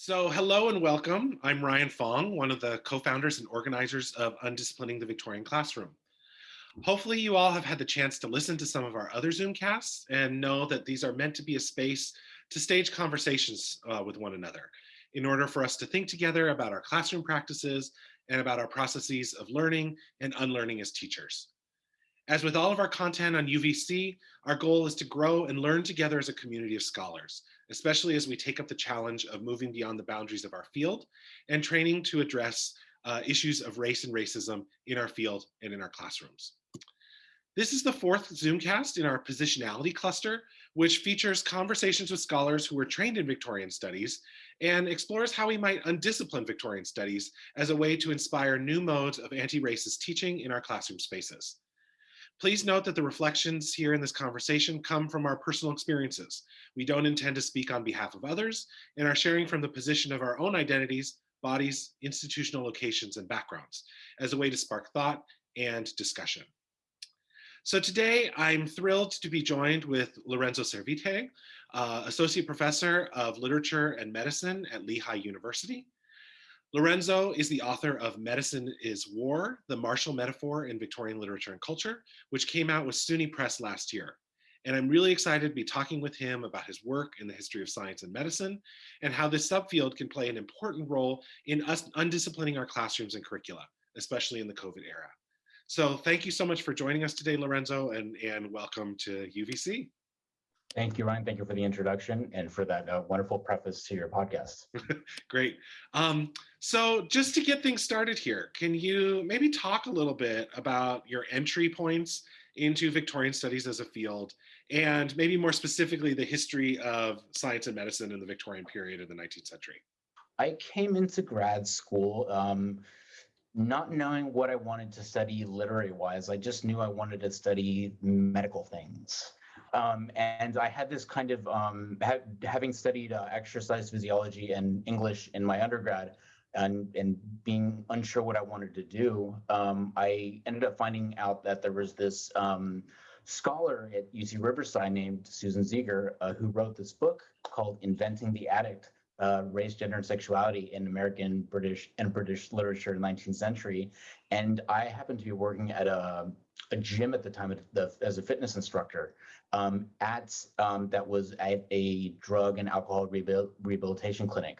So hello and welcome. I'm Ryan Fong, one of the co-founders and organizers of Undisciplining the Victorian Classroom. Hopefully you all have had the chance to listen to some of our other Zoomcasts and know that these are meant to be a space to stage conversations uh, with one another in order for us to think together about our classroom practices and about our processes of learning and unlearning as teachers. As with all of our content on UVC, our goal is to grow and learn together as a community of scholars, especially as we take up the challenge of moving beyond the boundaries of our field and training to address uh, issues of race and racism in our field and in our classrooms. This is the fourth Zoomcast in our positionality cluster, which features conversations with scholars who were trained in Victorian studies and explores how we might undiscipline Victorian studies as a way to inspire new modes of anti-racist teaching in our classroom spaces. Please note that the reflections here in this conversation come from our personal experiences. We don't intend to speak on behalf of others and are sharing from the position of our own identities, bodies, institutional locations, and backgrounds as a way to spark thought and discussion. So today I'm thrilled to be joined with Lorenzo Servitje, uh, Associate Professor of Literature and Medicine at Lehigh University. Lorenzo is the author of Medicine is War, the Martial Metaphor in Victorian Literature and Culture, which came out with SUNY Press last year. And I'm really excited to be talking with him about his work in the history of science and medicine and how this subfield can play an important role in us undisciplining our classrooms and curricula, especially in the COVID era. So thank you so much for joining us today, Lorenzo, and, and welcome to UVC. Thank you, Ryan. Thank you for the introduction and for that uh, wonderful preface to your podcast. Great. Um, so just to get things started here, can you maybe talk a little bit about your entry points into Victorian studies as a field and maybe more specifically the history of science and medicine in the Victorian period of the 19th century? I came into grad school um, not knowing what I wanted to study literary wise. I just knew I wanted to study medical things. Um, and I had this kind of, um, ha having studied uh, exercise physiology and English in my undergrad, and, and being unsure what I wanted to do, um, I ended up finding out that there was this um, scholar at UC Riverside named Susan Zieger uh, who wrote this book called Inventing the Addict, uh, race, gender, and sexuality in American, British, and British literature in the 19th century. And I happened to be working at a, a gym at the time the, as a fitness instructor um, at um, that was at a drug and alcohol rehabilitation clinic.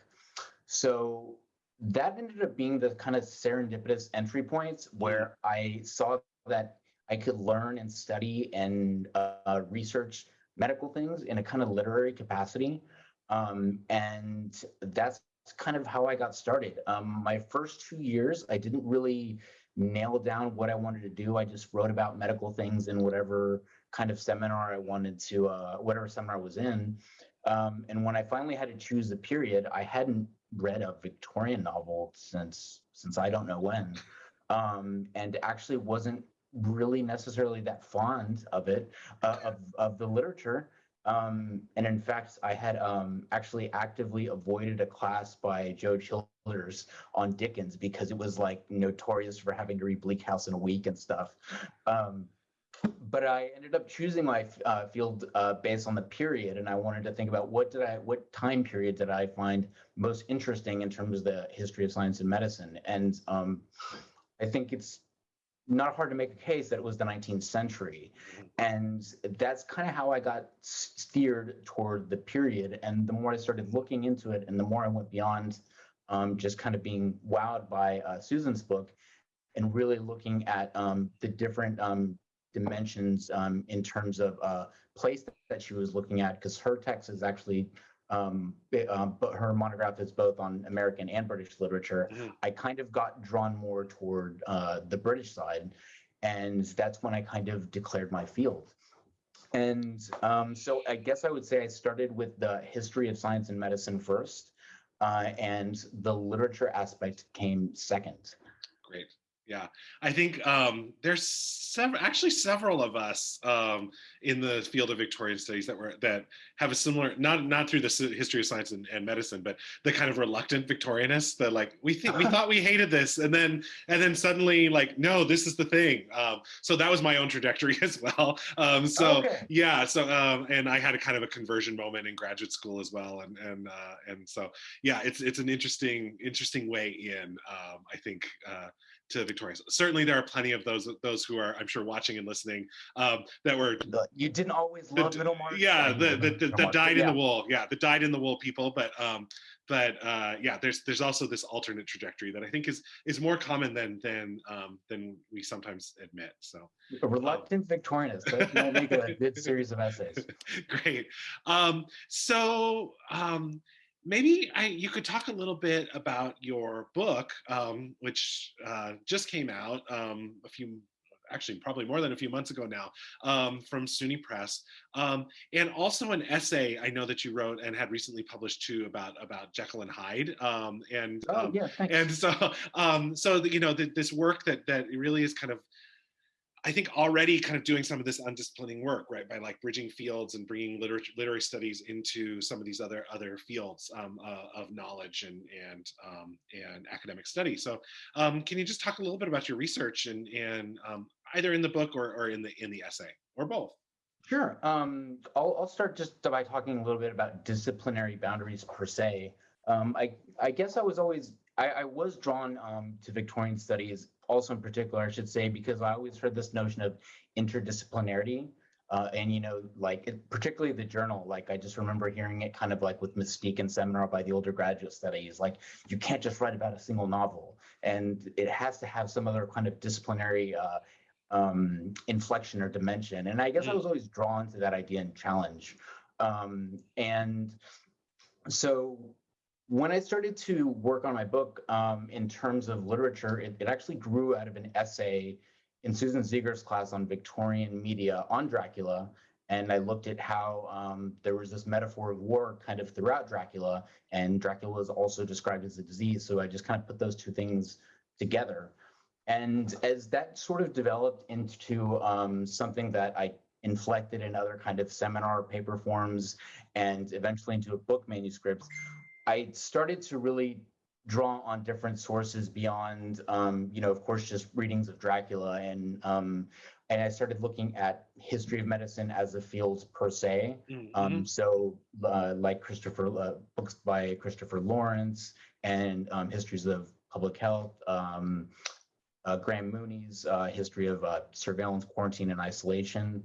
So that ended up being the kind of serendipitous entry points where I saw that I could learn and study and uh, research medical things in a kind of literary capacity. Um, and that's kind of how I got started. Um, my first two years, I didn't really nail down what I wanted to do. I just wrote about medical things in whatever kind of seminar I wanted to, uh, whatever seminar I was in. Um, and when I finally had to choose a period, I hadn't read a Victorian novel since since I don't know when, um, and actually wasn't really necessarily that fond of it, uh, of of the literature. Um, and in fact, I had um, actually actively avoided a class by Joe Childers on Dickens because it was like notorious for having to read Bleak House in a week and stuff. Um, but I ended up choosing my uh, field uh, based on the period, and I wanted to think about what did I, what time period did I find most interesting in terms of the history of science and medicine, and um, I think it's not hard to make a case that it was the 19th century, and that's kind of how I got steered toward the period. And the more I started looking into it, and the more I went beyond um, just kind of being wowed by uh, Susan's book, and really looking at um, the different um, dimensions um, in terms of uh, place that she was looking at, because her text is actually, um, um, but her monograph is both on American and British literature. Mm-hmm. I kind of got drawn more toward uh, the British side, and that's when I kind of declared my field. And um, so I guess I would say I started with the history of science and medicine first, uh, and the literature aspect came second. Great. Yeah i think um there's several actually several of us um in the field of victorian studies that were that have a similar not not through the history of science and, and medicine but the kind of reluctant victorianists that like we think we thought we hated this and then and then suddenly like no this is the thing um so that was my own trajectory as well um so Okay. yeah so um and i had a kind of a conversion moment in graduate school as well and and uh and so yeah it's it's an interesting interesting way in um i think uh to Victorians. Certainly, there are plenty of those those who are, I'm sure, watching and listening um, that were, The- you didn't always The love d- Middlemarch. yeah, the the, the, the Middlemarch, dyed in the wool, yeah, the dyed in the wool people. But um, but uh, yeah, there's there's also this alternate trajectory that I think is is more common than than um, than we sometimes admit. So A reluctant Victorianist. That will make a good series of essays. Great. Um, so um, maybe I, you could talk a little bit about your book, um, which uh, just came out um, a few, actually probably more than a few months ago now, um, from SUNY Press, um, and also an essay I know that you wrote and had recently published too about about Jekyll and Hyde, um, and Oh um, yeah, and so um so the, you know the, this work that that really is kind of i think already kind of doing some of this undisciplining work right by like bridging fields and bringing literature literary studies into some of these other other fields um, uh, of knowledge and and um, and academic study so um, can you just talk a little bit about your research and and um, either in the book or, or in the in the essay or both Sure. Um, I'll, I'll start just by talking a little bit about disciplinary boundaries per se. Um, I, I guess I was always, I, I was drawn to Victorian studies, also in particular, I should say, because I always heard this notion of interdisciplinarity. Uh, and, you know, like it, particularly the journal, like I just remember hearing it kind of like with Mystique and Seminar by the older graduate studies, like you can't just write about a single novel and it has to have some other kind of disciplinary uh, um, inflection or dimension. And I guess I Mm. was always drawn to that idea and challenge. Um, and so when I started to work on my book um, in terms of literature, it, it actually grew out of an essay in Susan Zieger's class on Victorian media on Dracula. And I looked at how um, there was this metaphor of war kind of throughout Dracula, and Dracula is also described as a disease. So I just kind of put those two things together. And as that sort of developed into um, something that I inflected in other kind of seminar paper forms and eventually into a book manuscript, I started to really draw on different sources beyond, um, you know, of course, just readings of Dracula and um, and I started looking at history of medicine as a field per se. Mhm. Um, so, uh, like Christopher, uh, books by Christopher Lawrence and um, histories of public health. Um, uh, Graham Mooney's uh, history of uh, surveillance, quarantine, and isolation,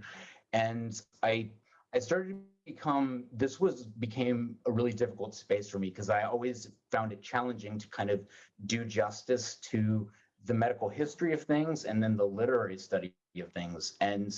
and I I started become this was became a really difficult space for me because I always found it challenging to kind of do justice to the medical history of things and then the literary study of things. And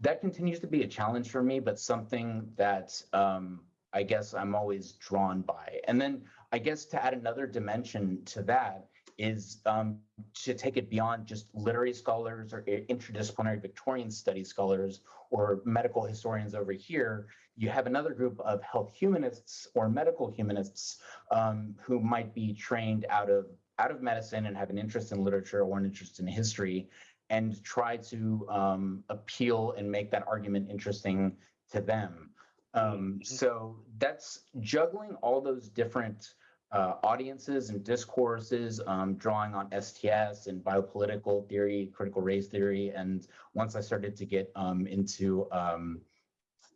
that continues to be a challenge for me but something that um, i guess i'm always drawn by. And then i guess to add another dimension to that is um, to take it beyond just literary scholars or interdisciplinary victorian studies scholars or medical historians over here you have another group of health humanists or medical humanists um, who might be trained out of out of medicine and have an interest in literature or an interest in history and try to um, appeal and make that argument interesting to them. Um, Mhm. so that's juggling all those different uh, audiences and discourses, um, drawing on STS and biopolitical theory, critical race theory. And once I started to get um, into um,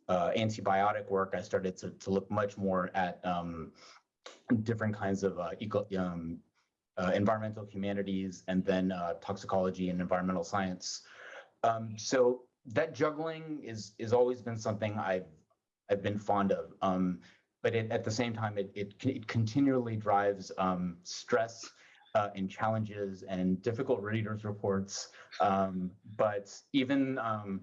uh, antibiotic work, I started to, to look much more at um, different kinds of uh, eco, um, uh, environmental humanities and then uh, toxicology and environmental science. Um, so that juggling is is always been something I've I've been fond of. Um, but it, at the same time, it it, it continually drives um, stress uh, and challenges and difficult readers' reports. Um, but even um,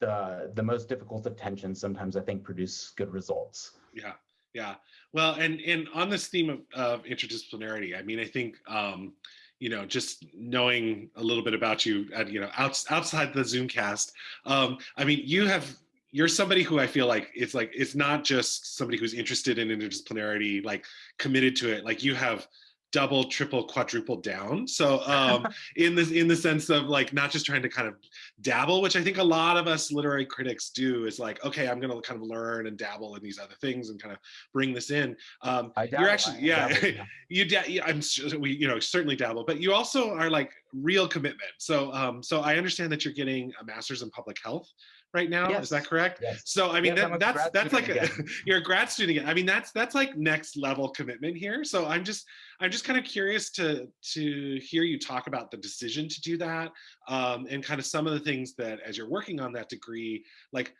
the the most difficult of tensions sometimes I think produce good results. Yeah, yeah. Well, and and on this theme of, of interdisciplinarity, I mean, I think um, you know, just knowing a little bit about you, at, you know, outs, outside the Zoomcast, um, I mean, you have you're somebody who I feel like it's like it's not just somebody who's interested in interdisciplinarity, like committed to it. Like you have double, triple, quadruple down. So um, in this in the sense of like not just trying to kind of dabble, which I think a lot of us literary critics do, is like, okay, I'm gonna kind of learn and dabble in these other things and kind of bring this in. Um, I you're dabble, actually, yeah, dabble, yeah. you da- yeah, I'm sure we, you know, certainly dabble, but you also are like real commitment. So um, so I understand that you're getting a master's in public health right now. Is that correct? Yes. So I mean, Yes, that, that's that's like a, you're a grad student. again. I mean, that's that's like next level commitment here. So I'm just I'm just kind of curious to to hear you talk about the decision to do that, um, and kind of some of the things that as you're working on that degree, like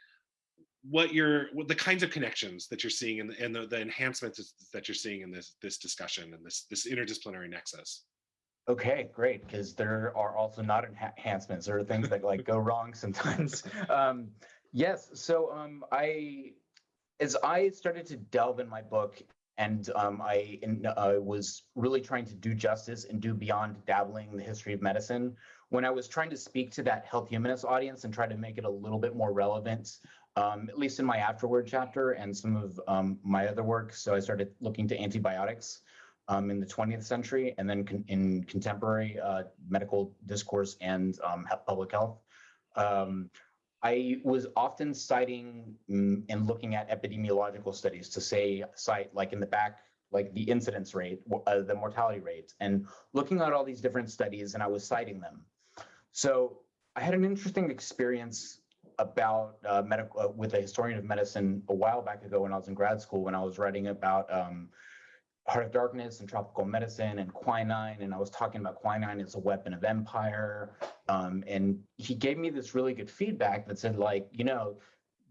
what you're what the kinds of connections that you're seeing and, and the, the enhancements that you're seeing in this this discussion and this this interdisciplinary nexus. Okay, great, because there are also not enhancements. There are things that like go wrong sometimes. Um, yes, so um, I, as I started to delve in my book, and um, I in, uh, was really trying to do justice and do beyond dabbling the history of medicine. When I was trying to speak to that health humanist audience and try to make it a little bit more relevant, um, at least in my afterword chapter and some of um, my other work, so I started looking to antibiotics um, in the 20th century and then con- in contemporary uh, medical discourse and um, public health. Um, I was often citing mm, and looking at epidemiological studies to say, cite like in the back, like the incidence rate, uh, the mortality rate, and looking at all these different studies and I was citing them. So I had an interesting experience about uh, medical uh, with a historian of medicine a while back ago when I was in grad school when I was writing about um, Heart of Darkness and tropical medicine and quinine, and I was talking about quinine as a weapon of empire. Um, and he gave me this really good feedback that said, like, you know,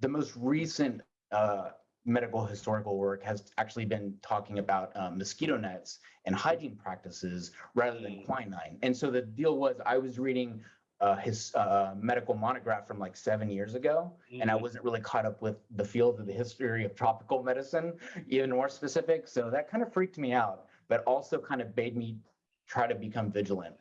the most recent uh, medical historical work has actually been talking about um, mosquito nets and hygiene practices rather than Mm. quinine. And so the deal was, I was reading uh, his uh, medical monograph from like seven years ago, and I Mhm. wasn't really caught up with the field of the history of tropical medicine, even more specific. So that kind of freaked me out, but also kind of made me try to become vigilant.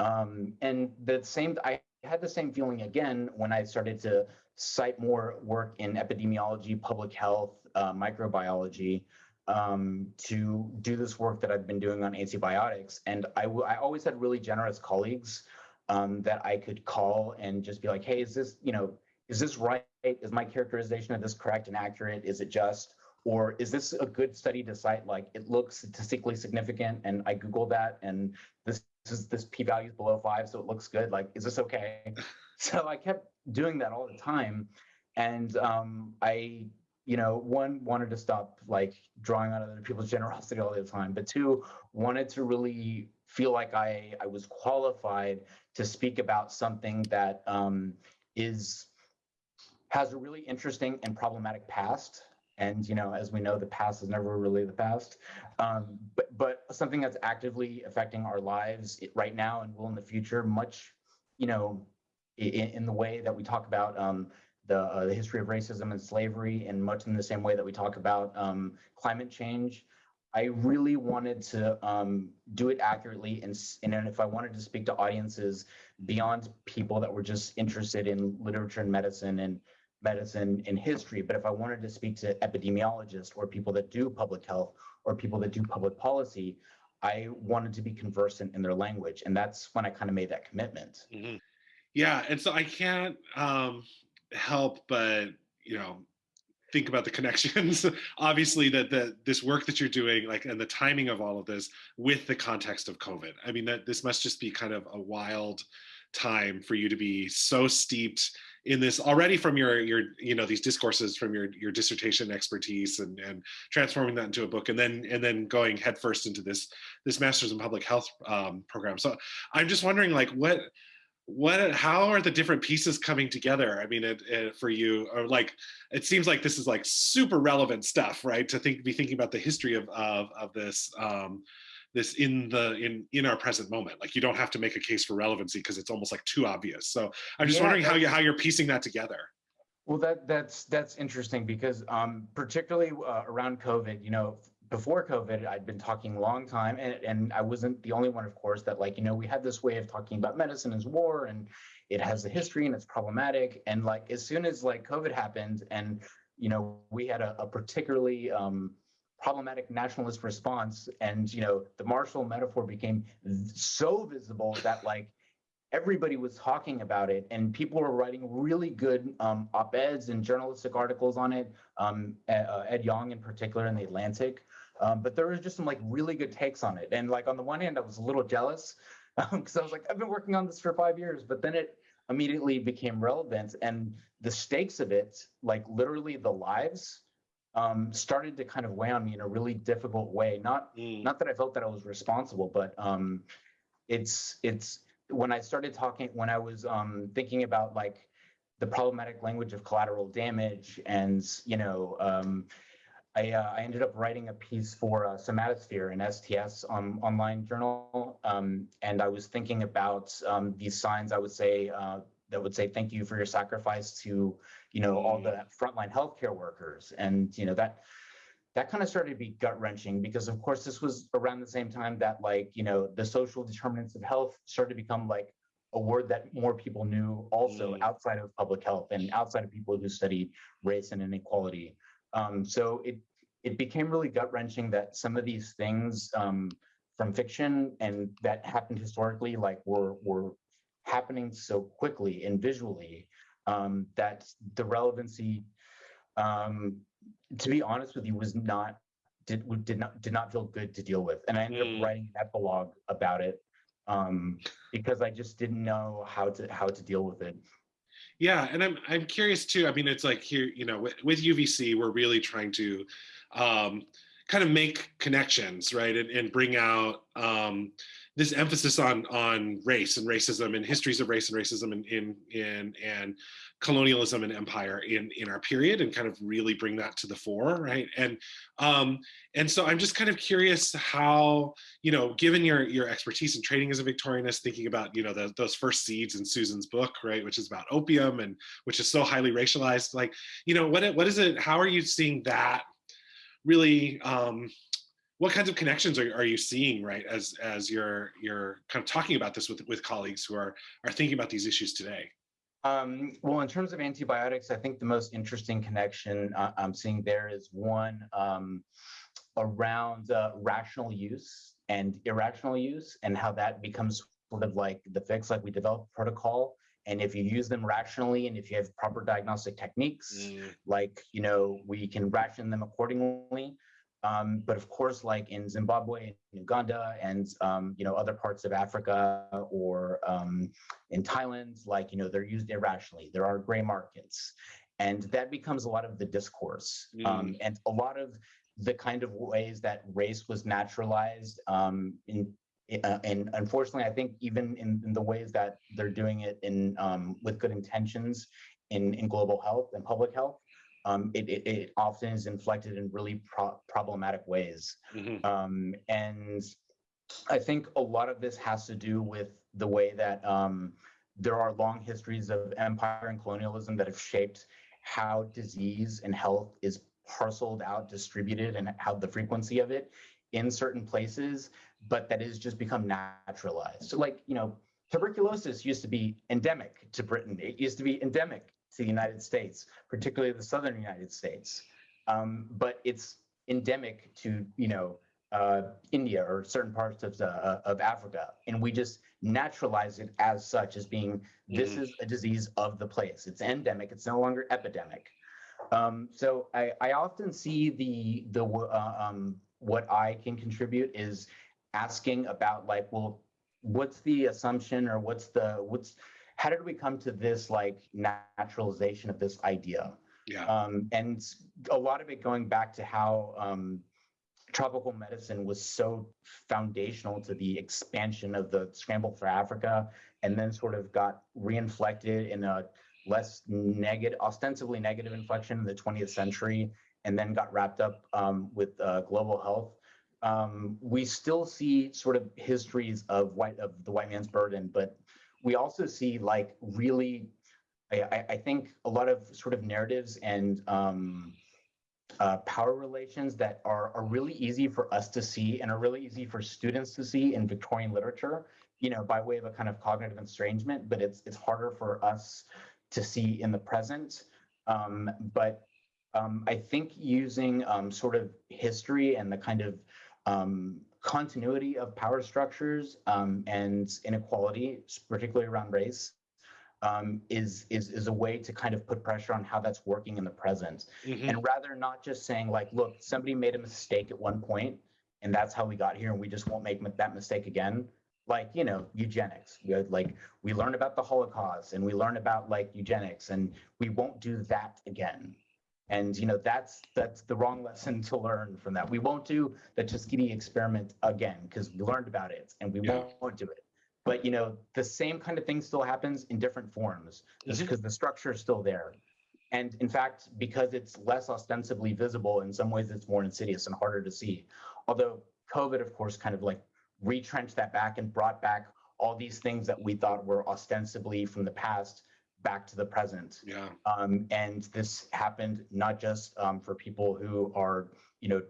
Um, and the same, I had the same feeling again when I started to cite more work in epidemiology, public health, uh, microbiology, um, to do this work that I've been doing on antibiotics. And I, w- I always had really generous colleagues um, that I could call and just be like, hey, is this, you know, is this right? Is my characterization of this correct and accurate? Is it just? Or is this a good study to cite? Like it looks statistically significant, and I Googled that, and this, is this p-value is below five, so it looks good. Like, is this okay? so I kept doing that all the time, and um, I, you know, one wanted to stop like drawing on other people's generosity all the time, but two wanted to really feel like I I was qualified to speak about something that um, is has a really interesting and problematic past. And you know, as we know, the past is never really the past. Um, but but something that's actively affecting our lives right now and will in the future, much you know, in, in the way that we talk about um, the uh, the history of racism and slavery, and much in the same way that we talk about um, climate change. I really wanted to um, do it accurately, and, and if I wanted to speak to audiences beyond people that were just interested in literature and medicine and medicine and history, but if I wanted to speak to epidemiologists or people that do public health or people that do public policy, I wanted to be conversant in their language, and that's when I kind of made that commitment. Mhm. Yeah, and so I can't um, help but you know think about the connections. Obviously, that the this work that you're doing, like, and the timing of all of this with the context of COVID. I mean, that this must just be kind of a wild time for you to be so steeped in this already from your your you know these discourses from your your dissertation expertise and and transforming that into a book and then and then going headfirst into this this master's in public health um, program so i'm just wondering like what what how are the different pieces coming together? I mean it, it, for you or like it seems like this is like super relevant stuff right? To think be thinking about the history of of, of this um this in the in in our present moment. Like you don't have to make a case for relevancy because it's almost like too obvious. So i'm just Yeah, wondering how you how you're piecing that together. Well, that that's that's interesting because um, particularly uh, around COVID, you know, before COVID, I'd been talking a long time, and and I wasn't the only one, of course, that like you know we had this way of talking about medicine as war, and it has a history and it's problematic, and like as soon as like COVID happened, and you know we had a, a particularly um, problematic nationalist response and you know the martial metaphor became so visible that like everybody was talking about it and people were writing really good um, op-eds and journalistic articles on it um, uh, ed yong in particular in the atlantic um, but there was just some like really good takes on it and like on the one hand i was a little jealous because i was like i've been working on this for five years but then it immediately became relevant and the stakes of it like literally the lives um, started to kind of weigh on me in a really difficult way. Not Mm. not that I felt that I was responsible, but um, it's it's when I started talking when I was um, thinking about like the problematic language of collateral damage, and you know, um, I uh, I ended up writing a piece for uh, Somatosphere, an STS um, online journal, um, and I was thinking about um, these signs. I would say. Uh, that would say thank you for your sacrifice to you know all the frontline healthcare workers and you know that that kind of started to be gut wrenching because of course this was around the same time that like you know the social determinants of health started to become like a word that more people knew also Mm. outside of public health and outside of people who studied race and inequality um, so it it became really gut wrenching that some of these things um, from fiction and that happened historically like were were happening so quickly and visually um, that the relevancy, um, to be honest with you, was not did did not did not feel good to deal with, and I ended Mm. up writing an epilogue about it um, because I just didn't know how to how to deal with it. Yeah, and I'm I'm curious too. I mean, it's like here, you know, with, with UVC, we're really trying to um, kind of make connections, right, and, and bring out um, this emphasis on on race and racism and histories of race and racism and in in and colonialism and empire in in our period, and kind of really bring that to the fore, right? And um, and so I'm just kind of curious how you know, given your your expertise in training as a Victorianist, thinking about you know the, those first seeds in Susan's book, right, which is about opium and which is so highly racialized. Like, you know, what what is it? How are you seeing that? Really, um, what kinds of connections are, are you seeing, right, as as you're you're kind of talking about this with with colleagues who are are thinking about these issues today? Um, well, in terms of antibiotics, I think the most interesting connection uh, I'm seeing there is one um, around uh, rational use and irrational use, and how that becomes sort of like the fix. Like we develop protocol, and if you use them rationally, and if you have proper diagnostic techniques, Mm, like you know we can ration them accordingly um, but of course like in zimbabwe and uganda and um, you know other parts of africa or um, in thailand like you know they're used irrationally. There are gray markets. And that becomes a lot of the discourse. Um, and a lot of the kind of ways that race was naturalized um, in uh, and unfortunately, I think even in, in the ways that they're doing it in um, with good intentions in, in global health and public health, um, it, it, it often is inflected in really pro- problematic ways. mhm, Um, and I think a lot of this has to do with the way that um, there are long histories of empire and colonialism that have shaped how disease and health is parceled out, distributed, and how the frequency of it in certain places, but that has just become naturalized. So, like, you know, tuberculosis used to be endemic to Britain, it used to be endemic to the United States, particularly the southern United States. Um, but it's endemic to, you know, uh, India or certain parts of, the, uh, of Africa. And we just naturalize it as such, as being this Mhm. is a disease of the place. It's endemic, it's no longer epidemic. Um, so I, I often see the the uh, um, what I can contribute is asking about like, well, what's the assumption or what's the what's how did we come to this like naturalization of this idea? yeah. Um, and a lot of it going back to how um, tropical medicine was so foundational to the expansion of the scramble for Africa, and then sort of got reinflected in a less negative, ostensibly negative inflection in the 20th century, and then got wrapped up um, with uh, global health. Um, we still see sort of histories of white of the white man's burden, but we also see like really, I, I- think a lot of sort of narratives and um, uh, power relations that are, are really easy for us to see and are really easy for students to see in Victorian literature, you know, by way of a kind of cognitive estrangement, but it's it's harder for us to see in the present. Um, but Um, I think using um, sort of history and the kind of um, continuity of power structures um, and inequality, particularly around race, um, is is is a way to kind of put pressure on how that's working in the present, Mhm. and rather not just saying like, look, somebody made a mistake at one point, and that's how we got here, and we just won't make that mistake again. Like you know, eugenics. Like we learned about the Holocaust, and we learned about like eugenics, and we won't do that again. And you know, that's that's the wrong lesson to learn from that. We won't do the Tuskegee experiment again because we learned about it, and we Yeah. won't do it. But you know, the same kind of thing still happens in different forms just because the structure is still there. And in fact, because it's less ostensibly visible, in some ways it's more insidious and harder to see. Although COVID, of course, kind of like retrenched that back and brought back all these things that we thought were ostensibly from the past back to the present. Yeah. Um, and this happened not just um, for people who are, you know,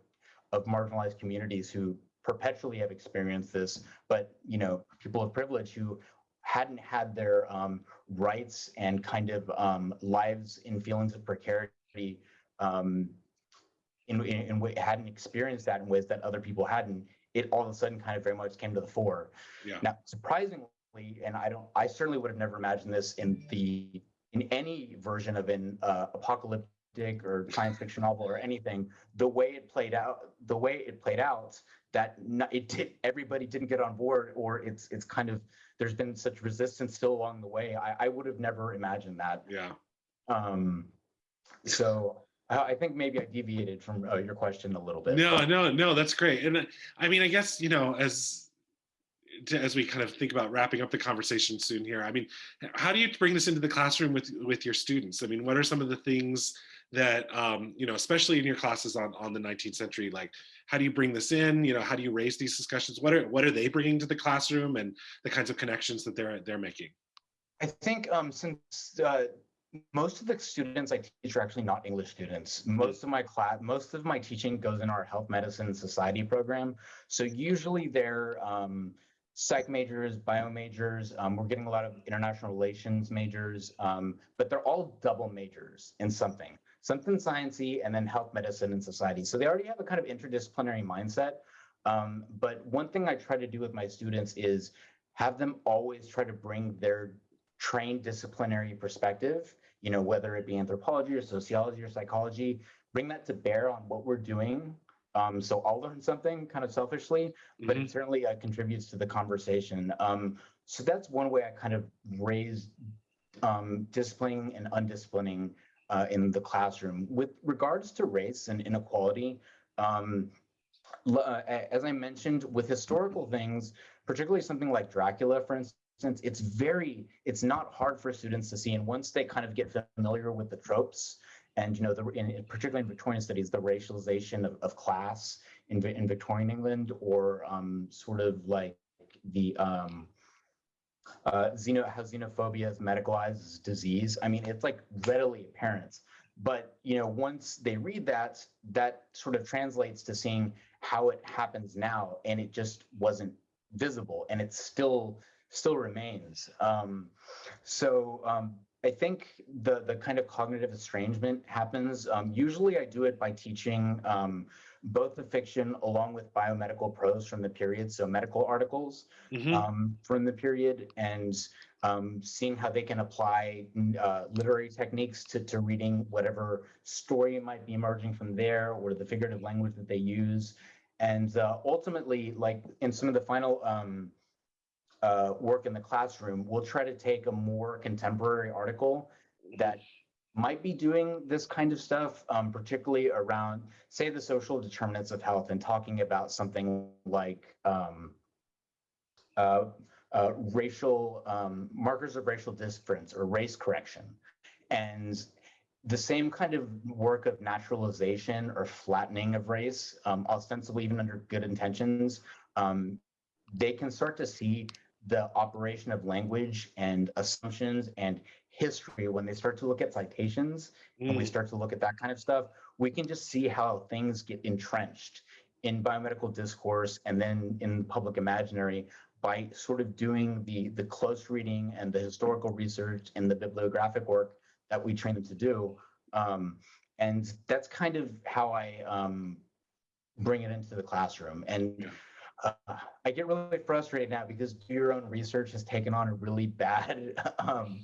of marginalized communities who perpetually have experienced this, but you know, people of privilege who hadn't had their um, rights and kind of um, lives in feelings of precarity um, in, in, in hadn't experienced that in ways that other people hadn't. It all of a sudden kind of very much came to the fore. Yeah. Now, surprisingly, and I don't, I certainly would have never imagined this in the in any version of an uh, apocalyptic or science fiction novel or anything. The way it played out, the way it played out, that it did, everybody didn't get on board, or it's it's kind of there's been such resistance still along the way. I, I would have never imagined that. Yeah. Um, so I, I think maybe I deviated from uh, your question a little bit. No, no, no, that's great. And uh, I mean, I guess, you know, as to, as we kind of think about wrapping up the conversation soon here, I mean, how do you bring this into the classroom with with your students? I mean, what are some of the things that um, you know, especially in your classes on on the 19th century, like how do you bring this in? You know, how do you raise these discussions? What are what are they bringing to the classroom and the kinds of connections that they're they're making? I think um, since uh, most of the students I teach are actually not English students. Most of my class, most of my teaching goes in our health medicine society program. So usually they're um, psych majors, bio majors. Um, we're getting a lot of international relations majors, um, but they're all double majors in something, something sciencey, and then health medicine and society. So they already have a kind of interdisciplinary mindset. Um, but one thing I try to do with my students is have them always try to bring their trained disciplinary perspective, you know, whether it be anthropology or sociology or psychology, bring that to bear on what we're doing. Um, so I'll learn something kind of selfishly, but Mhm. it certainly uh, contributes to the conversation. Um, so that's one way I kind of raise um, disciplining and undisciplining uh, in the classroom. With regards to race and inequality, um, uh, as I mentioned, with historical things, particularly something like Dracula, for instance, it's very, it's not hard for students to see. And once they kind of get familiar with the tropes, and you know, the in, in- particularly in Victorian studies, the racialization of, of class in, in Victorian England, or um, sort of like the um, uh, xeno, how xenophobia is medicalized as disease. I mean, it's like readily apparent. But you know, once they read that, that sort of translates to seeing how it happens now, and it just wasn't visible, and it still still remains. Um, so um, I think the the kind of cognitive estrangement happens. Um, usually, I do it by teaching um, both the fiction along with biomedical prose from the period, so medical articles Mhm. um, from the period, and um, seeing how they can apply uh, literary techniques to, to reading whatever story might be emerging from there, or the figurative language that they use, and uh, ultimately, like in some of the final um, uh, work in the classroom, we'll try to take a more contemporary article that might be doing this kind of stuff, um, particularly around, say, the social determinants of health, and talking about something like um, uh, uh, racial um, markers of racial difference or race correction, and the same kind of work of naturalization or flattening of race, um, ostensibly even under good intentions, um, they can start to see the operation of language and assumptions and history when they start to look at citations and we Mm. start to look at that kind of stuff we can just see how things get entrenched in biomedical discourse and then in public imaginary by sort of doing the the close reading and the historical research and the bibliographic work that we train them to do um, and that's kind of how I um, bring it into the classroom. And Yeah. Uh, I get really frustrated now because do your own research has taken on a really bad um,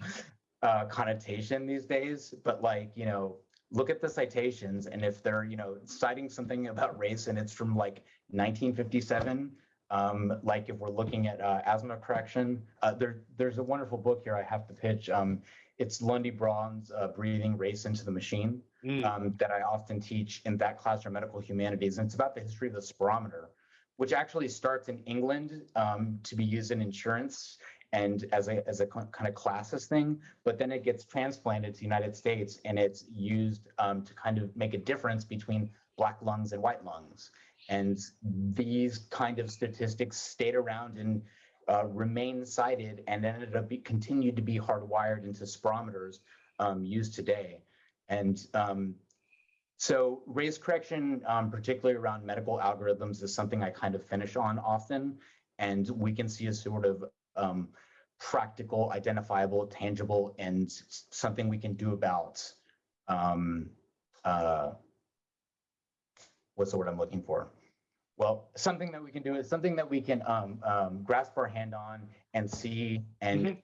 uh, connotation these days. But like, you know, look at the citations, and if they're, you know, citing something about race and it's from like 1957, um, like if we're looking at uh, asthma correction, uh, there, there's a wonderful book here I have to pitch. Um, it's Lundy Braun's uh, Breathing Race into the Machine Mm, um, that I often teach in that class for medical humanities. And it's about the history of the spirometer, which actually starts in England um, to be used in insurance and as a, as a kind of classes thing, but then it gets transplanted to the United States and it's used um, to kind of make a difference between black lungs and white lungs. And these kind of statistics stayed around and uh, remain cited and ended up be, continued to be hardwired into spirometers um, used today. And um, so race correction, um, particularly around medical algorithms, is something I kind of finish on often. And we can see a sort of um, practical, identifiable, tangible, and something we can do about um, uh, what's the word I'm looking for? Well, something that we can do is something that we can um, um, grasp our hand on and see and Mhm.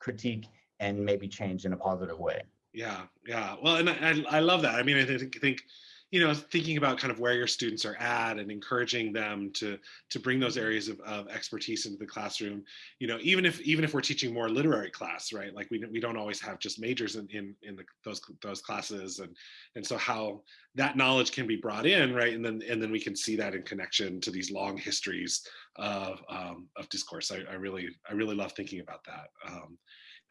critique and maybe change in a positive way. Yeah, yeah. Well, and I, I love that. I mean, I think, think, you know, thinking about kind of where your students are at and encouraging them to to bring those areas of, of expertise into the classroom. You know, even if even if we're teaching more literary class, right? Like we don't- we don't always have just majors in in, in the, those those classes, and and so how that knowledge can be brought in, right? And then and then we can see that in connection to these long histories of um, of discourse. I, I really I really love thinking about that. Um,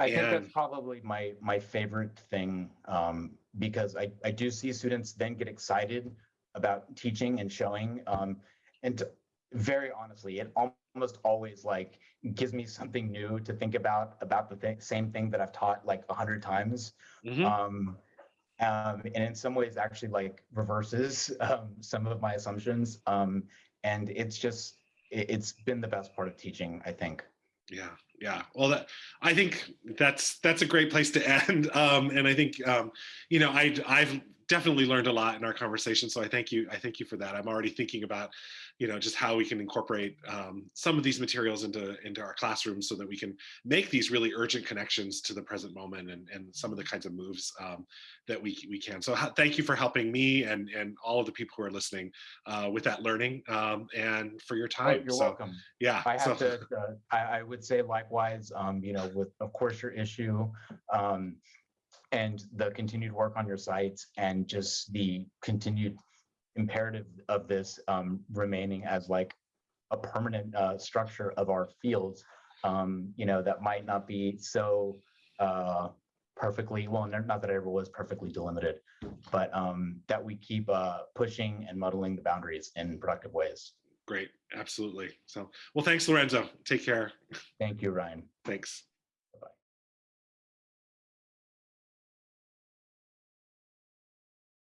I think that's probably my my favorite thing um, because I, I do see students then get excited about teaching and showing. Um, and to- very honestly, it almost always like gives me something new to think about about the thing, same thing that I've taught like a hundred times. mhm. Um, um, and in some ways actually like reverses um, some of my assumptions. Um, and it's just it, it's been the best part of teaching, I think. Yeah, yeah. Well, that I think that's that's a great place to end. Um, and I think um, you know I I've definitely learned a lot in our conversation. So I thank you. I thank you for that. I'm already thinking about you know just how we can incorporate um, some of these materials into into our classrooms so that we can make these really urgent connections to the present moment and and some of the kinds of moves um, that we we can. So thank you for helping me and and all of the people who are listening uh, with that learning um, and for your Oh, time. you're so welcome. yeah. I so- have to, uh, I, I would say likewise, um, you know, with, of course, your issue, um, and the continued work on your sites and just the continued imperative of this, um, remaining as like a permanent, uh, structure of our fields, um, you know, that might not be so, uh, perfectly, well, not that it ever was perfectly delimited, but, um, that we keep, uh, pushing and muddling the boundaries in productive ways. Great, absolutely. So, well, thanks, Lorenzo. Take care. Thank you, Ryan. Thanks.